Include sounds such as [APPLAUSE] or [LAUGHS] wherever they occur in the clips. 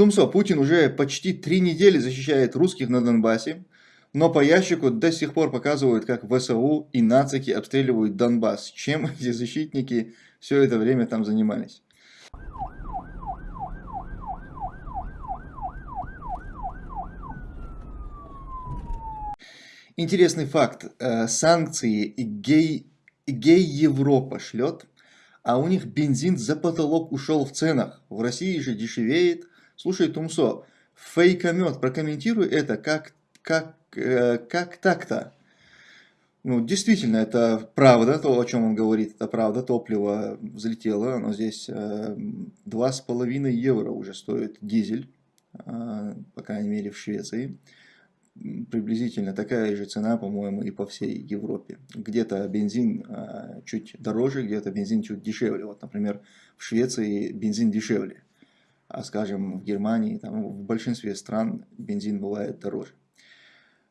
Тумсо, Путин уже почти три недели защищает русских на Донбассе, но по ящику до сих пор показывают, как ВСУ и нацики обстреливают Донбасс. Чем [LAUGHS] эти защитники все это время там занимались? Интересный факт. Э, санкции гей, гей Европа шлет, а у них бензин за потолок ушел в ценах. В России же дешевеет. Слушай, Тумсо, фейкомет, прокомментируй это, как, как, э, как так-то? Ну, действительно, это правда, то, о чем он говорит, это правда, топливо взлетело, но здесь э, 2,5 евро уже стоит дизель, э, по крайней мере в Швеции приблизительно такая же цена, по-моему, и по всей Европе. Где-то бензин а, чуть дороже, где-то бензин чуть дешевле. Вот, например, в Швеции бензин дешевле, а, скажем, в Германии, там, в большинстве стран бензин бывает дороже.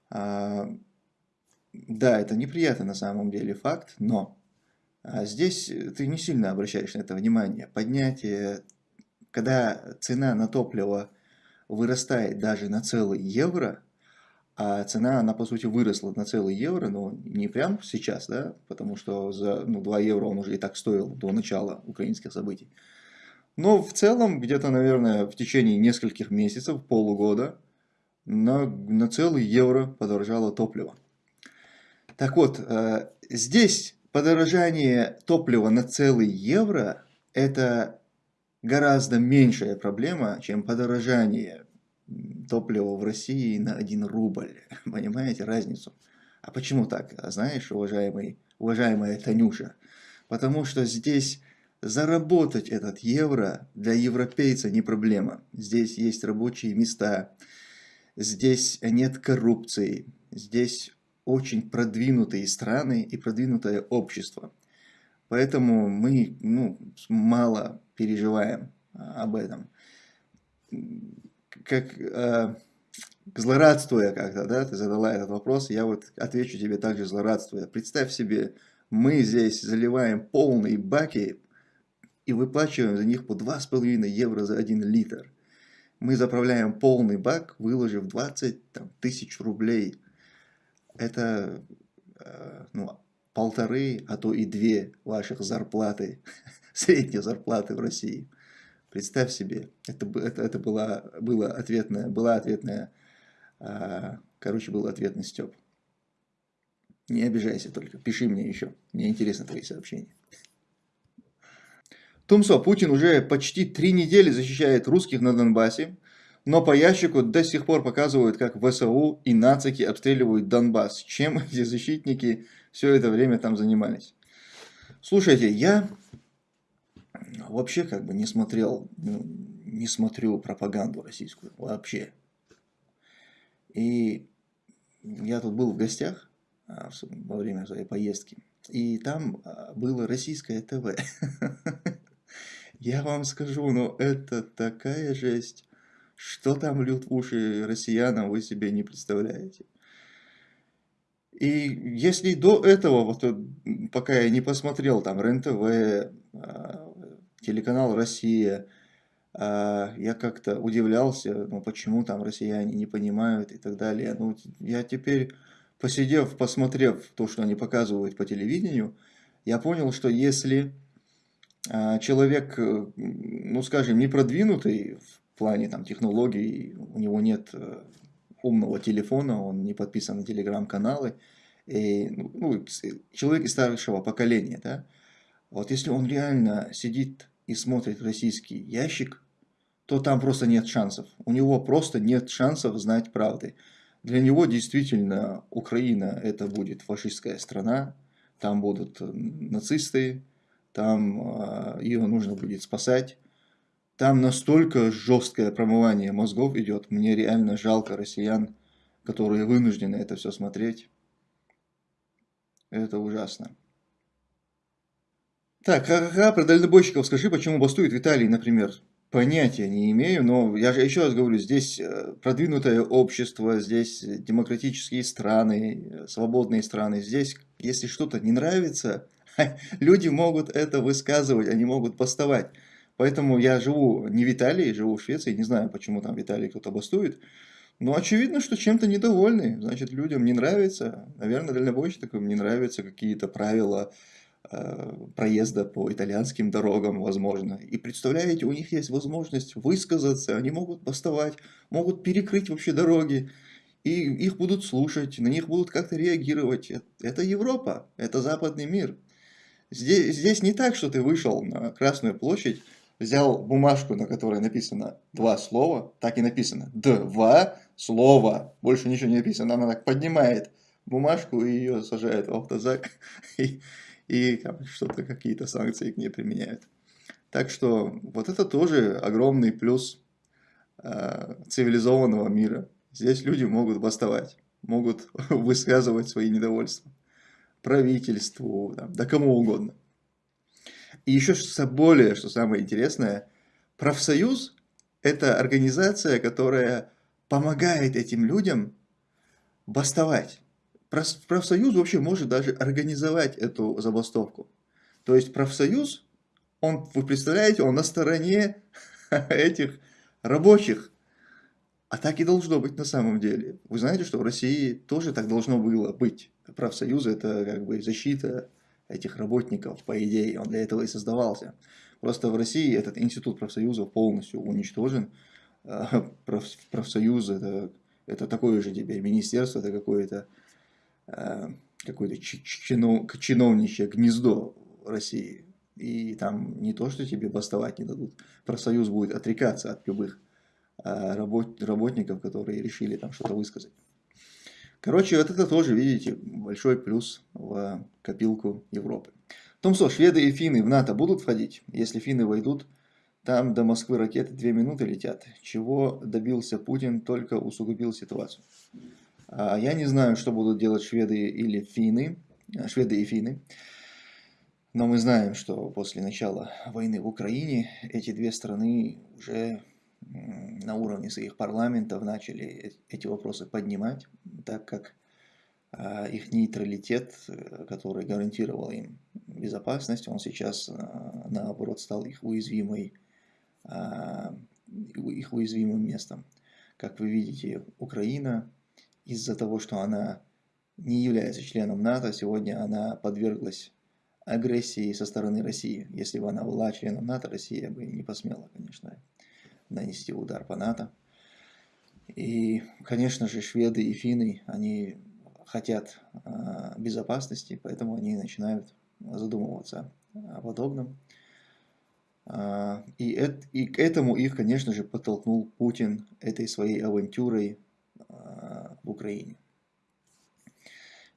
А, да, это неприятный на самом деле факт, но здесь ты не сильно обращаешь на это внимание. Поднятие, когда цена на топливо вырастает даже на целый евро – а цена, она по сути выросла на целый евро, но не прям сейчас, да, потому что за ну, 2 евро он уже и так стоил до начала украинских событий. Но в целом, где-то, наверное, в течение нескольких месяцев, полугода, на, на целый евро подорожало топливо. Так вот, э, здесь подорожание топлива на целый евро – это гораздо меньшая проблема, чем подорожание топливо в России на 1 рубль. [LAUGHS] Понимаете разницу? А почему так? А знаешь, уважаемый, уважаемая Танюша? Потому что здесь заработать этот евро для европейца не проблема. Здесь есть рабочие места, здесь нет коррупции, здесь очень продвинутые страны и продвинутое общество. Поэтому мы ну, мало переживаем а, об этом как э, злорадствуя как-то, да, ты задала этот вопрос, я вот отвечу тебе также злорадствуя. Представь себе, мы здесь заливаем полные баки и выплачиваем за них по 2,5 евро за 1 литр. Мы заправляем полный бак, выложив 20 там, тысяч рублей. Это э, ну, полторы, а то и две ваших зарплаты, [LAUGHS] средней зарплаты в России. Представь себе, это, это, это была, была ответная, была ответная, короче, был ответный Степ. Не обижайся только, пиши мне еще, мне интересны твои сообщения. Тумсо, Путин уже почти три недели защищает русских на Донбассе, но по ящику до сих пор показывают, как ВСУ и нацики обстреливают Донбасс. Чем [LAUGHS] эти защитники все это время там занимались? Слушайте, я вообще как бы не смотрел, ну, не смотрю пропаганду российскую вообще. И я тут был в гостях а, во время своей поездки, и там а, было российское ТВ. [LAUGHS] Я вам скажу, но это такая жесть. Что там льют в уши россиянам, вы себе не представляете. И если до этого, вот пока я не посмотрел там РЕН-ТВ, а, телеканал «Россия», а, я как-то удивлялся, ну почему там россияне не понимают и так далее. Ну, я теперь, посидев, посмотрев то, что они показывают по телевидению, я понял, что если человек, э, ну скажем, не продвинутый в плане там, технологий, у него нет э, умного телефона, он не подписан на телеграм-каналы, ну, ну человек из старшего поколения, да, вот если он реально сидит и смотрит российский ящик, то там просто нет шансов. У него просто нет шансов знать правды. Для него действительно Украина это будет фашистская страна, там будут нацисты, там э, ее нужно будет спасать. Там настолько жесткое промывание мозгов идет, мне реально жалко россиян, которые вынуждены это все смотреть. Это ужасно. Так, ха-ха-ха, про дальнобойщиков скажи, почему бастует Италии, например. Понятия не имею, но я же еще раз говорю, здесь э, продвинутое общество, здесь демократические страны, э, свободные страны. Здесь, если что-то не нравится, [LAUGHS] люди могут это высказывать, они могут бастовать. Поэтому я живу не в Италии, живу в Швеции, не знаю, почему там в Италии кто-то бастует. Но очевидно, что чем-то недовольны. Значит, людям не нравится, наверное, дальнобойщикам не нравятся какие-то правила э, проезда по итальянским дорогам, возможно. И представляете, у них есть возможность высказаться, они могут бастовать, могут перекрыть вообще дороги. И их будут слушать, на них будут как-то реагировать. Это Европа, это западный мир. Здесь, здесь не так, что ты вышел на Красную площадь, взял бумажку, на которой написано два слова, так и написано, два слова, больше ничего не написано, она так поднимает бумажку и ее сажает в автозак, [LAUGHS] и, и что-то, какие-то санкции к ней применяют. Так что вот это тоже огромный плюс э, цивилизованного мира. Здесь люди могут бастовать, могут [LAUGHS] высказывать свои недовольства правительству, да, да кому угодно. И еще что более, что самое интересное, профсоюз – это организация, которая помогает этим людям бастовать. Профсоюз вообще может даже организовать эту забастовку. То есть профсоюз, он, вы представляете, он на стороне [LAUGHS] этих рабочих. А так и должно быть на самом деле. Вы знаете, что в России тоже так должно было быть. Профсоюзы – это как бы защита этих работников, по идее, он для этого и создавался. Просто в России этот институт профсоюзов полностью уничтожен. А, профсоюз это, это такое же теперь министерство, это какое-то а, какое-то чиновничье гнездо России. И там не то, что тебе бастовать не дадут. Профсоюз будет отрекаться от любых работ, работников, которые решили там что-то высказать. Короче, вот это тоже, видите, большой плюс в копилку Европы. Томсо, шведы и финны в НАТО будут входить? Если финны войдут, там до Москвы ракеты 2 минуты летят. Чего добился Путин, только усугубил ситуацию. А я не знаю, что будут делать шведы или финны, шведы и финны. Но мы знаем, что после начала войны в Украине эти две страны уже на уровне своих парламентов начали эти вопросы поднимать, так как а, их нейтралитет, э, который гарантировал им безопасность, он сейчас а, наоборот стал их уязвимой, а, их уязвимым местом. Как вы видите, Украина из-за того, что она не является членом НАТО, сегодня она подверглась агрессии со стороны России. Если бы она была членом НАТО, Россия бы не посмела, конечно, нанести удар по НАТО. И, конечно же, шведы и финны, они хотят э, безопасности, поэтому они начинают задумываться о подобном. Э, и, это, и к этому их, конечно же, подтолкнул Путин этой своей авантюрой э, в Украине.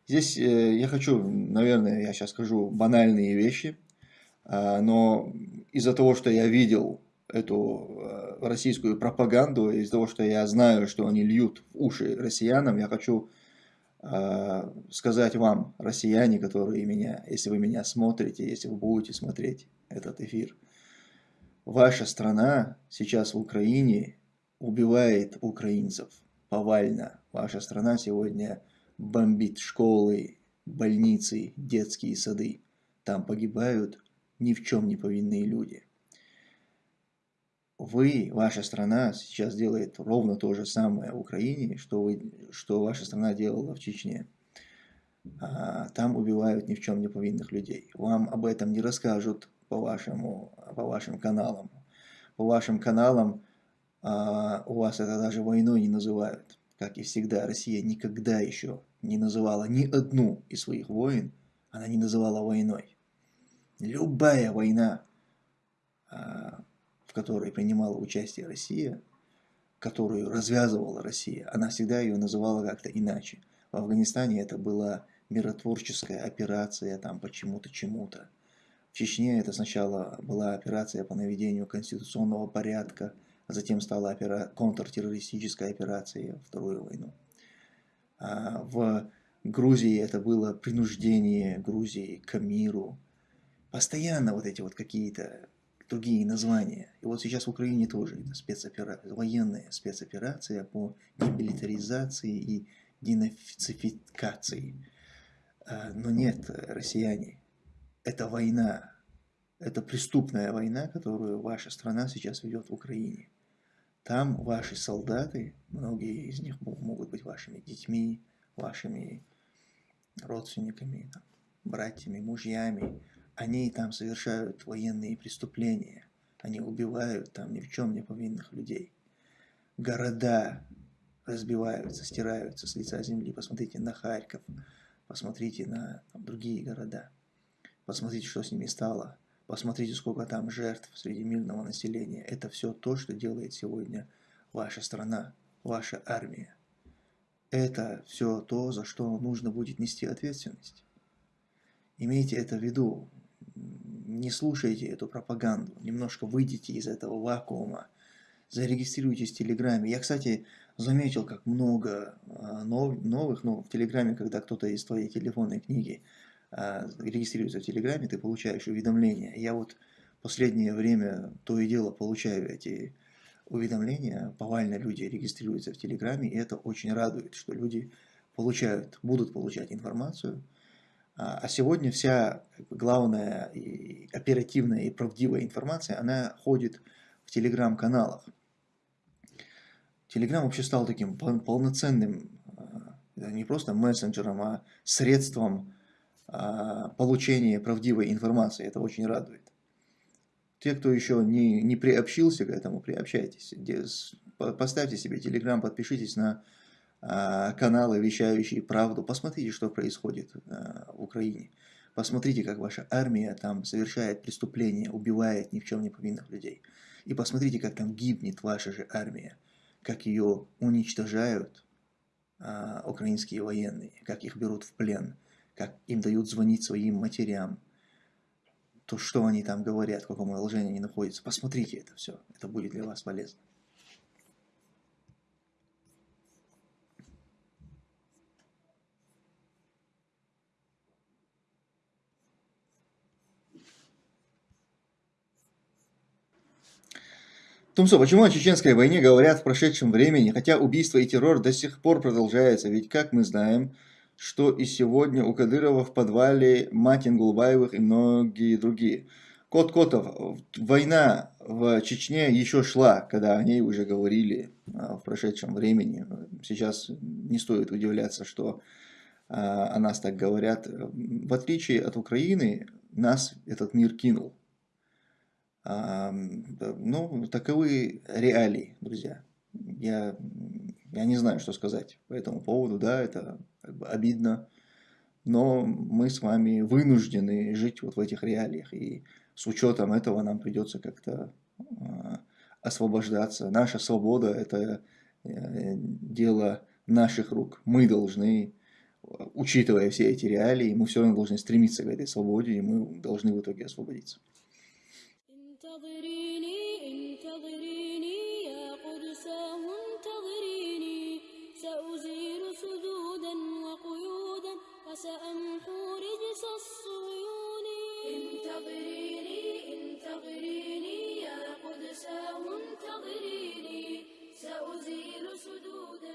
Здесь э, я хочу, наверное, я сейчас скажу банальные вещи, э, но из-за того, что я видел эту э, российскую пропаганду, из-за того, что я знаю, что они льют в уши россиянам, я хочу э, сказать вам, россияне, которые меня, если вы меня смотрите, если вы будете смотреть этот эфир, ваша страна сейчас в Украине убивает украинцев повально. Ваша страна сегодня бомбит школы, больницы, детские сады. Там погибают ни в чем не повинные люди вы, ваша страна сейчас делает ровно то же самое в Украине, что, вы, что ваша страна делала в Чечне. А, там убивают ни в чем не повинных людей. Вам об этом не расскажут по, вашему, по вашим каналам. По вашим каналам а, у вас это даже войной не называют. Как и всегда, Россия никогда еще не называла ни одну из своих войн, она не называла войной. Любая война а, в которой принимала участие Россия, которую развязывала Россия, она всегда ее называла как-то иначе. В Афганистане это была миротворческая операция там почему-то чему-то. В Чечне это сначала была операция по наведению конституционного порядка, а затем стала опера... контртеррористическая операция Вторую войну. А в Грузии это было принуждение Грузии к миру. Постоянно вот эти вот какие-то другие названия. И вот сейчас в Украине тоже это спецоперация, военная спецоперация по демилитаризации и денацификации. А, но нет, россияне, это война. Это преступная война, которую ваша страна сейчас ведет в Украине. Там ваши солдаты, многие из них могут быть вашими детьми, вашими родственниками, братьями, мужьями, они там совершают военные преступления. Они убивают там ни в чем не повинных людей. Города разбиваются, стираются с лица земли. Посмотрите на Харьков, посмотрите на там, другие города. Посмотрите, что с ними стало. Посмотрите, сколько там жертв среди мирного населения. Это все то, что делает сегодня ваша страна, ваша армия. Это все то, за что нужно будет нести ответственность. Имейте это в виду. Не слушайте эту пропаганду. Немножко выйдите из этого вакуума. Зарегистрируйтесь в Телеграме. Я, кстати, заметил, как много а, новых, но в Телеграме, когда кто-то из твоей телефонной книги а, регистрируется в Телеграме, ты получаешь уведомления. Я вот последнее время то и дело получаю эти уведомления. Повально люди регистрируются в Телеграме, и это очень радует, что люди получают, будут получать информацию. А, а сегодня вся главная и оперативная и правдивая информация, она ходит в телеграм-каналах. Телеграм вообще стал таким полноценным, а, не просто мессенджером, а средством а, получения правдивой информации. Это очень радует. Те, кто еще не, не приобщился к этому, приобщайтесь. Поставьте себе телеграм, подпишитесь на каналы, вещающие правду. Посмотрите, что происходит а, в Украине. Посмотрите, как ваша армия там совершает преступления, убивает ни в чем не повинных людей. И посмотрите, как там гибнет ваша же армия, как ее уничтожают а, украинские военные, как их берут в плен, как им дают звонить своим матерям, то, что они там говорят, в каком положении они находятся. Посмотрите это все, это будет для вас полезно. Тумсо, почему о чеченской войне говорят в прошедшем времени, хотя убийство и террор до сих пор продолжаются? Ведь, как мы знаем, что и сегодня у Кадырова в подвале Матин Гулбаевых и многие другие. Кот Котов, война в Чечне еще шла, когда о ней уже говорили а, в прошедшем времени. Сейчас не стоит удивляться, что а, о нас так говорят. В отличие от Украины, нас этот мир кинул. А, ну, таковы реалии, друзья. Я, я не знаю, что сказать по этому поводу. Да, это как бы обидно, но мы с вами вынуждены жить вот в этих реалиях, и с учетом этого нам придется как-то э, освобождаться. Наша свобода – это э, дело наших рук. Мы должны, учитывая все эти реалии, мы все равно должны стремиться к этой свободе, и мы должны в итоге освободиться. انتظريني انتظريني يا قدساه انتظريني سأزيل سدودا وقيودا وسأمحو رجس الصيون. انتظريني انتظريني يا قدساه انتظريني سأزيل سدودا